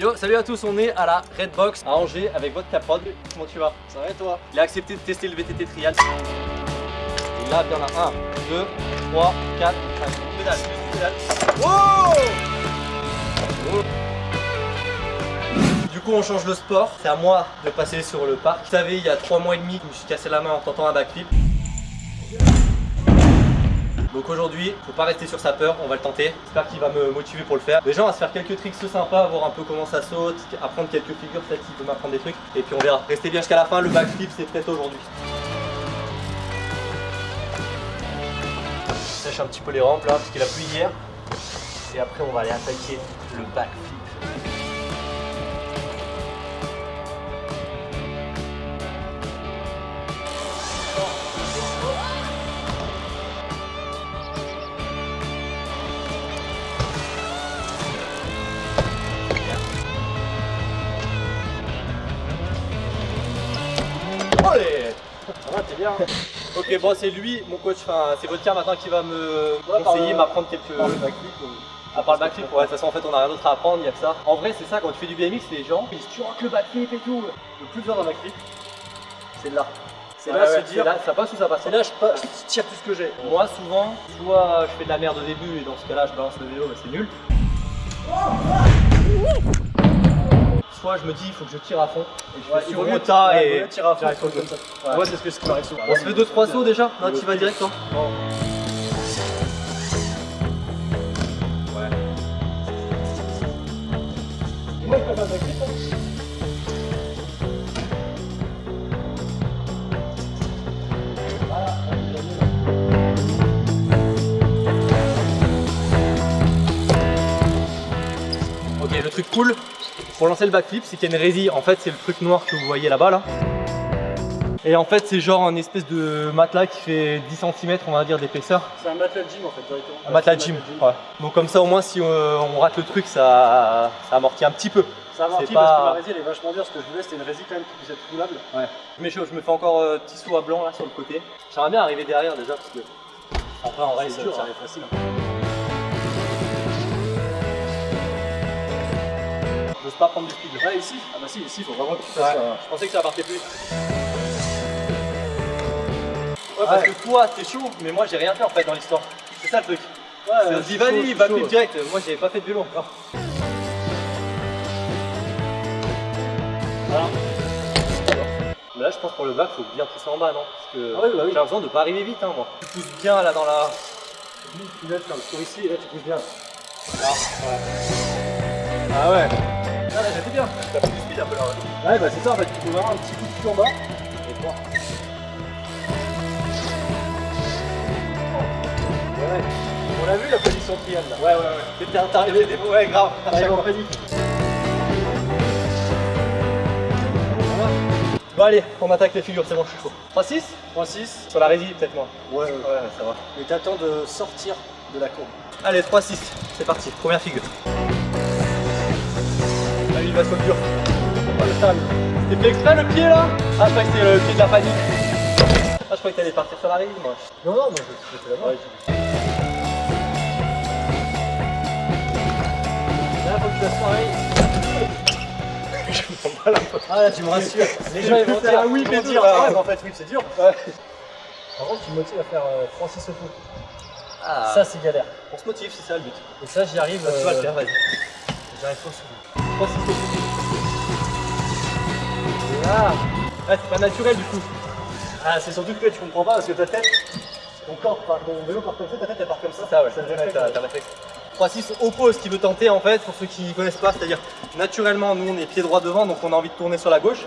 Yo, salut à tous, on est à la Redbox à Angers avec votre caprod. Comment tu vas? Ça va et toi? Il a accepté de tester le VTT Trial. Et là, il y en a 1, 2, 3, 4, 5. Pédale, pédale. Wow Du coup, on change le sport. C'est à moi de passer sur le parc. Vous savez, il y a 3 mois et demi, je me suis cassé la main en tentant un backflip. Donc aujourd'hui, faut pas rester sur sa peur, on va le tenter. J'espère qu'il va me motiver pour le faire. Déjà, on va se faire quelques tricks sympas, voir un peu comment ça saute, apprendre quelques figures, peut-être qu'il peut m'apprendre des trucs. Et puis on verra. Restez bien jusqu'à la fin, le backflip c'est peut-être aujourd'hui. Sèche un petit peu les rampes là, parce qu'il a plu hier. Et après, on va aller attaquer le backflip. Allez Ça va, t'es bien Ok, bon, c'est lui, mon coach, enfin, c'est votre maintenant qui va me Ouais, conseiller, m'apprendre quelques. Par le backflip, euh, À part le backflip, ouais, de toute façon, en fait, on a rien d'autre à apprendre, il y a que ça. En vrai, c'est ça, quand tu fais du BMX, les gens, ils disent tu rock le backflip et tout. Le plus dur d'un backflip, c'est là. C'est là ouais, se dire, là, ça passe ou ça passe c'est là je, pas- je tire tout ce que j'ai. Moi, souvent, soit je fais de la merde au début et dans ce cas-là, je balance le vélo, mais c'est nul. Soit je me dis, il faut que je tire à fond et je Ouais, mon mieux- tas ouais, et. tirer à fond comme ça. Ouais. Moi, c'est ce que m'arrive souvent. On se fait 2-3 sauts déjà Non, tu vas direct, je hein. Ok, le truc cool pour lancer le backflip, c'est qu'il y a une résille. En fait, c'est le truc noir que vous voyez là-bas là. Et en fait, c'est genre un espèce de matelas qui fait 10 cm, on va dire, d'épaisseur. C'est un matelas de gym en fait, directement. Un matelas de gym. Ouais. Donc comme ça, au moins, si euh, on rate le truc, ça, ça amortit un petit peu. Ça amortit C'est parce pas- que la résine elle est vachement dure. Ce que je voulais, c'était une résine quand même qui puisse être roulable. Je mets chaud, je me fais encore euh, petit saut à blanc là sur le côté. J'aimerais bien arriver derrière déjà parce que après en vrai C'est ça arrive facile. hein. J'ose pas prendre du speed. Ouais, ici Ah bah si, ici, il faut vraiment que tu fasses. Je pensais que ça partait plus. Ouais, parce Ouais. que toi t'es chaud, mais moi j'ai rien fait en fait dans l'histoire. C'est ça le truc. Ouais, je je suis va plus direct. Moi j'avais pas fait de vélo encore. Voilà. Mais là je pense pour le bac faut bien pousser en bas non? Parce que Ah oui, bah oui. j'ai l'impression de pas arriver vite hein moi. Tu pousses bien là dans la. Tu laisses comme sur ici et là, tu pousses bien. Ah ouais. Ah bien. T'as fait du speed un peu là. ouais. Ouais, bah c'est ça en fait. Il faut vraiment un petit coup de pied en bas. Et toi. Ouais, On l'a vu la position trial là. ouais, ouais. ouais. T'es arrivé des ouais grave. T'arrives en panique. Bon allez, on attaque les figures, c'est bon, je suis chaud. 3-6 3-6. Sur la résine peut-être moi. Ouais, ouais. Ouais, ça va. Et t'attends de sortir de la courbe. Allez, 3-6, c'est parti, première figure. Ah, il va se dur. Oh, le sale. C'était fait exprès le pied là? Ah, je croyais que c'était le pied de la panique. Ah, je croyais que t'allais partir sur la résine moi. Non, non, moi j'étais là-bas. Là, faut que tu fasses pareil. je me pas la Ah là, tu me rassures. Les gens ils vont dire un oui, mais là. Ah ouais, en fait, oui, c'est dur. Ouais. Par contre, tu me motives à faire euh, 3-6 au coup. Ah, Ça, c'est galère. on se motive, c'est ça le but. Et ça, j'y arrive. Ah, tu vas le euh, faire, vas-y. J'y arrive pas souvent. 3-6 au coup. Là Ah, c'est pas naturel du coup. Ah, c'est surtout que tu comprends pas parce que ta tête, ton corps, part- ton vélo part comme ça, ta tête elle part comme ça. Ça ouais, c'est ouais, réflexe. t'as- t'as réflexe. 3-6 oppose qui veut tenter en fait, pour ceux qui ne connaissent pas, c'est-à-dire naturellement nous on est pied droit devant donc on a envie de tourner sur la gauche.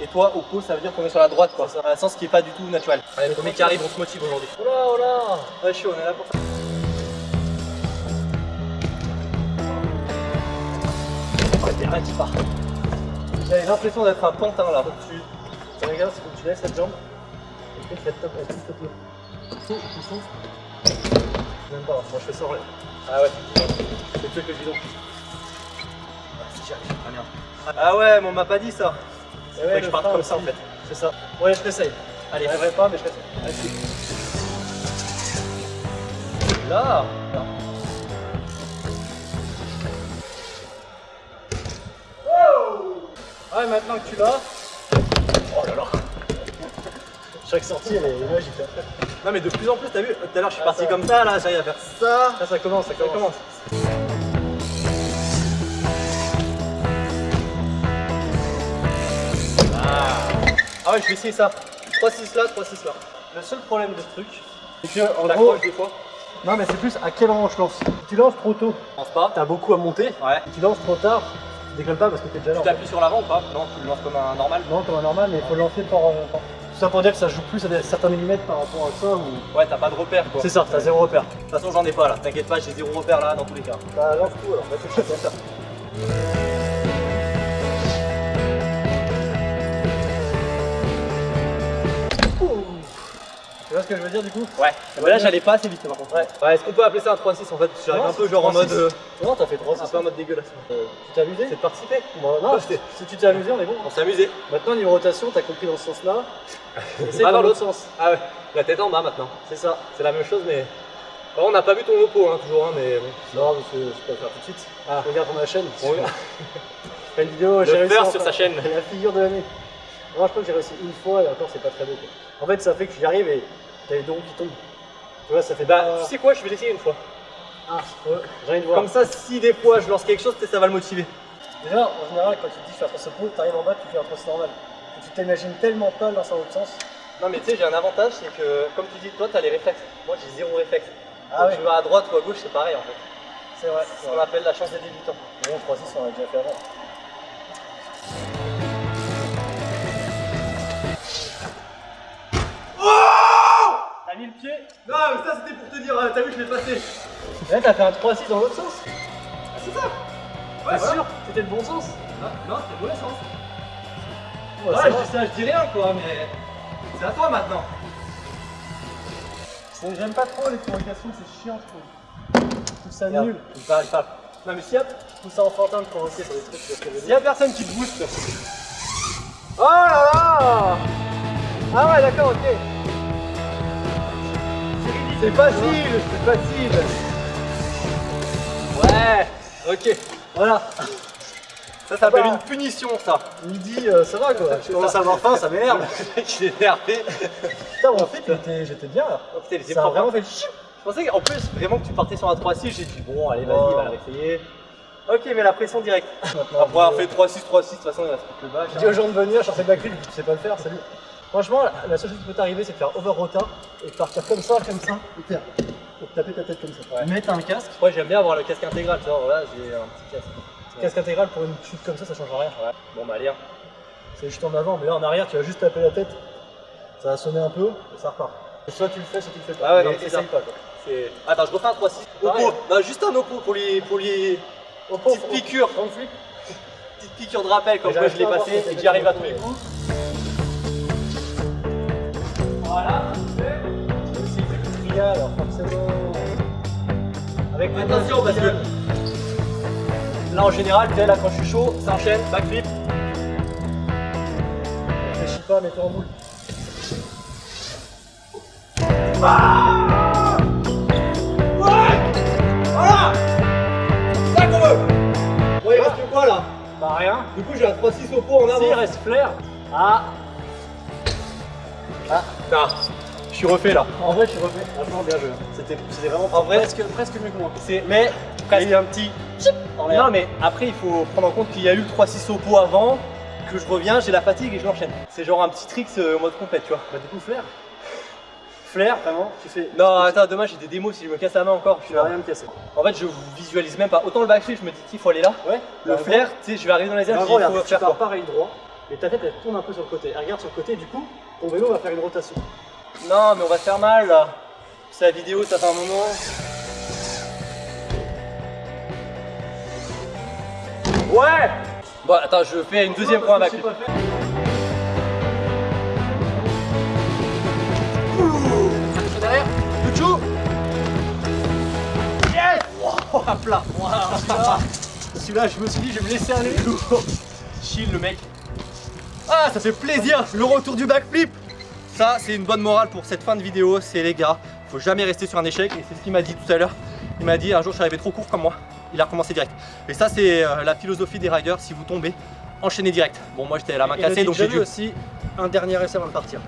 Et toi oppose ça veut dire tourner sur la droite quoi, c'est un sens qui est pas du tout naturel. Allez le premier qui arrive on se motive aujourd'hui. Oh là, oh là Ouais chaud, on est là pour ça. Qui part. J'avais l'impression d'être un pantin là. Tu, tu regardes, c'est que tu laisses cette jambe. Et puis, cette top, elle pousse le. Tu souffles. Même pas, moi je fais ça en l'air. Ah ouais, C'est plus que le bidon. Ah, si j'y arrive, très bien. Ah ouais, mais on m'a pas dit ça. Et Ouais, que je parte comme ça en fait. C'est ça. Ouais, je t'essaye. Allez, Je pas, mais je t'essaye. Vas-y. Là Maintenant que tu l'as. Oh là là. Chaque sortie, elle est magique. Non mais de plus en plus, t'as vu, tout à l'heure je suis parti comme ça, là j'arrive à faire ça. Là, ça commence, ça Ça commence. Ah. Ah ouais, je vais essayer ça. 3-6 là, 3-6 là. Le seul problème de ce truc, c'est que en gros, T'accroches des fois. non mais c'est plus à quel moment je lance. Si tu lances trop tôt, Je pense pas. t'as beaucoup à monter. Ouais. Si tu lances trop tard, tu décolles pas parce que t'es déjà là. Tu t'appuies sur l'avant ou pas Non, tu le lances comme un normal. Non, comme un normal, mais il faut le lancer par. euh, par- Tout ça pour dire que ça joue plus à des- certains millimètres par rapport à ça ou. Ouais, t'as pas de repère quoi. C'est ça, t'as zéro repère. De toute façon, j'en ai pas là. T'inquiète pas, j'ai zéro repère là dans tous les cas. Bah lance tout alors, vas-y, fais ça. Tu vois ce que je veux dire du coup Ouais. Mais là, j'allais pas assez vite par contre. Ouais. Ouais, est-ce qu'on peut appeler ça un 3-6 en fait J'arrive Non, un peu c'est genre en 3-6. mode. euh, Non, t'as fait 3 un peu en mode dégueulasse. Tu t'es amusé C'est de participer. Bon, Non, si si tu t'es amusé, on est bon. On s'est amusé. Maintenant, niveau rotation, t'as compris dans ce sens-là. Essaye Ah, dans l'autre sens. Ah ouais, la tête en bas maintenant. C'est ça. C'est la même chose, mais. Bon, on n'a pas vu ton lopo hein, toujours, hein, mais bon. Non, parce que je peux le faire tout de suite. Ah. Regarde pour ma chaîne. Bon, Je fais une vidéo, Le j'ai sur sa chaîne. La figure de l'année. Non, je crois que j'ai réussi une fois et encore, c'est pas très beau. Quoi. En fait, ça fait que j'y arrive et t'as les dons qui tombent. Tu vois, ça fait Bah, pas. tu sais quoi, je vais l'essayer une fois. Ah, ouais, j'ai envie de voir. Comme ça, si des fois je lance quelque chose, peut-être ça va le motiver. Déjà, en général, quand tu te dis je fais un trosse pot, t'arrives en bas, tu fais un trosse normal. Et tu t'imagines tellement pas lancer dans l'autre sens. Non, mais tu sais, j'ai un avantage, c'est que, comme tu dis, toi, t'as les réflexes. Moi, j'ai zéro réflexe. Ah Donc, ouais. tu vas à droite ou à gauche, c'est pareil en fait. C'est vrai. C'est ce qu'on appelle la chance des débutants. Bon, 3-6, on l'a déjà fait avant. Mis le pied Non, mais ça, c'était pour te dire, euh, t'as vu, je l'ai passé. Là, t'as fait un 3-6 dans l'autre sens. C'est ça voilà. sûr C'était le bon sens? Non, non, c'était le mauvais sens. Ouais, Ouais, je dis ça, je dis rien quoi, mais. C'est à toi maintenant. J'aime pas trop les provocations, c'est chiant, je trouve. Je trouve ça Regarde, nul. Il parle, il parle. Non, mais s'il y a, Je trouve ça enfantin de provoquer sur des trucs, ce que je veux dire. y a personne qui te booste, Oh là là Ah ouais, d'accord, ok. C'est facile, c'est facile. Ouais, ok. Voilà. Ça s'appelle une punition, ça. Midi, euh, ça va quoi. Je commence à avoir faim, ça m'énerve. Le mec, il est énervé. Putain, mon fit, j'étais- j'étais bien là. Oh, putain, Ça a vraiment fait. Je pensais qu'en plus, vraiment que tu partais sur un 3-6, j'ai dit bon, allez, vas-y, Oh. va le réessayer. Ok, mais la pression directe. Après avoir fait 3-6, 3-6, de toute façon, il reste plus que le bas. Je dis aux gens de venir, chercher le backflip, tu sais pas le faire, salut. Franchement, la- seule chose qui peut t'arriver, c'est de faire over rota et de partir comme ça, comme ça, et terre. Et de taper ta tête comme ça. Ouais. Mettre un casque, Moi, j'aime bien avoir le casque intégral, tu vois, voilà, j'ai un petit casque. casque intégral pour une chute comme ça, ça change rien. Ouais, bon, bah, allez, hein. C'est juste en avant, mais là en arrière, tu vas juste taper la tête. Ça va sonner un peu et ça repart. Et soit tu le fais, soit tu le fais pas. Ah ouais, Mais non, c'est essaye ça. pas quoi. Attends, je refais un 3-6. Pareil. Oppo, non, juste un oppo pour lui, pour lui. Au pauvre, Petite piqûre. Petite piqûre de rappel, comme quoi je l'ai passé et que j'y arrive à tous les coups. Voilà. Il y a alors forcément. Avec Attention, parce que là en général, tu là quand je suis chaud, ça enchaîne, backflip. Réfléchis pas, mets-toi en boule. Voilà C'est ça qu'on veut Bon, il reste quoi là Bah rien. Du coup, j'ai un 3-6 au pot en Si, il avant. reste flair. Ah, Je suis refait là. en vrai, je suis refait. Franchement, bien joué. C'était vraiment En vrai, presque, presque mieux que moi. Mais. Il y a un petit. En. Non, mais après, il faut prendre en compte qu'il y a eu le 3-6 au pot avant, que je reviens, j'ai la fatigue et je l'enchaîne. C'est genre un petit trick euh, mode compète, tu vois. Bah, du coup, flair. Flair, vraiment, tu fais. Non, attends, demain j'ai des démos si je me casse la main encore. Je suis là. rien me casser. En fait, je visualise même pas. Autant le backflip, je me dis qu'il faut aller là. Ouais. Le flair, tu sais, je vais arriver dans les airs, En je faut tu faire pars pareil droit et ta tête elle tourne un peu sur le côté. Elle regarde sur le côté, du coup, ton vélo va faire une rotation. Non, mais on va se faire mal là. C'est la vidéo, ça fait un moment. Ouais Bon, attends, je fais une deuxième fois fait. derrière, Lucho Yes Wow, à plat Celui-là, celui-là, je me suis dit, je vais me laisser aller. Chill le mec. Ah, ça fait plaisir, le retour du backflip Ça, c'est une bonne morale pour cette fin de vidéo, c'est les gars, faut jamais rester sur un échec, et c'est ce qu'il m'a dit tout à l'heure. Il m'a dit, un jour, je suis arrivé trop court comme moi. Il a recommencé direct. Et ça, c'est euh, la philosophie des riders, si vous tombez, enchaîner direct. Bon, moi j'étais la main Et cassée donc j'ai dû. aussi un dernier essai avant de partir.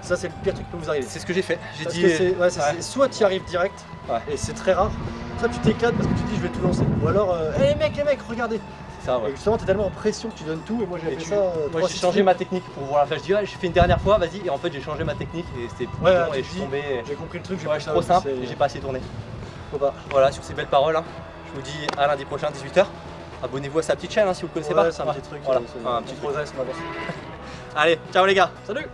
Ça, c'est le pire truc qui peut vous arriver. C'est ce que j'ai fait. J'ai dit. que ouais, Ouais. soit tu y arrives direct, Ouais. et c'est très rare, soit tu t'éclates parce que tu dis je vais tout lancer. Ou alors, euh, Hey, les mecs, les mecs, regardez ça, ouais. Et justement, t'es tellement en pression que tu donnes tout, et moi j'ai Et fait tu- ça. euh, Moi j'ai changé ma technique pour voir la flash. Je dis, ouais, j'ai fait une dernière fois, vas-y. Et en fait, j'ai changé ma technique et c'était plus Ouais, et je suis tombé. J'ai compris le truc, j'ai Ouais, ça, trop simple et j'ai pas assez tourné. faut pas. Voilà, sur ces belles paroles, hein, je vous dis à lundi prochain, 18h. Abonnez-vous à sa petite chaîne hein, si vous ne connaissez pas. c'est un petit truc, Voilà, un petit avance. Allez, ciao les gars Salut